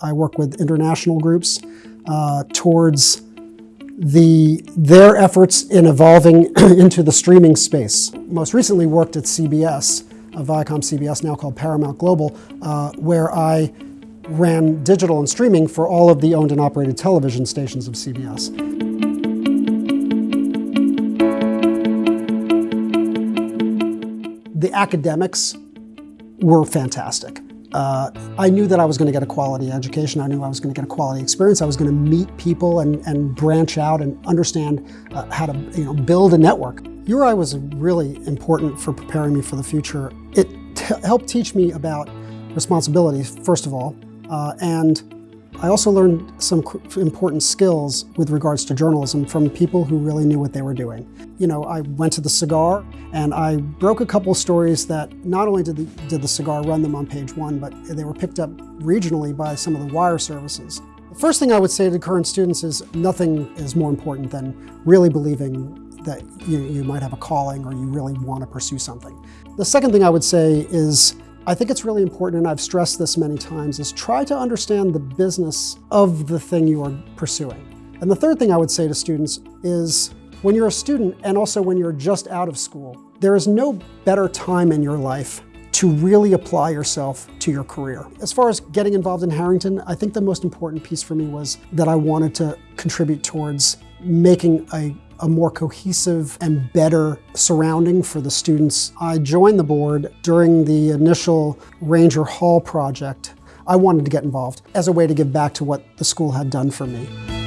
I work with international groups uh, towards the, their efforts in evolving into the streaming space. Most recently worked at CBS, Viacom CBS, now called Paramount Global, uh, where I ran digital and streaming for all of the owned and operated television stations of CBS. The academics were fantastic. Uh, I knew that I was going to get a quality education. I knew I was going to get a quality experience. I was going to meet people and, and branch out and understand uh, how to you know, build a network. URI was really important for preparing me for the future. It helped teach me about responsibilities, first of all, uh, and I also learned some important skills with regards to journalism from people who really knew what they were doing. You know, I went to the cigar and I broke a couple stories that not only did the, did the cigar run them on page one, but they were picked up regionally by some of the wire services. The first thing I would say to current students is nothing is more important than really believing that you, you might have a calling or you really want to pursue something. The second thing I would say is I think it's really important, and I've stressed this many times, is try to understand the business of the thing you are pursuing. And the third thing I would say to students is when you're a student and also when you're just out of school, there is no better time in your life to really apply yourself to your career. As far as getting involved in Harrington, I think the most important piece for me was that I wanted to contribute towards making a a more cohesive and better surrounding for the students. I joined the board during the initial Ranger Hall project. I wanted to get involved as a way to give back to what the school had done for me.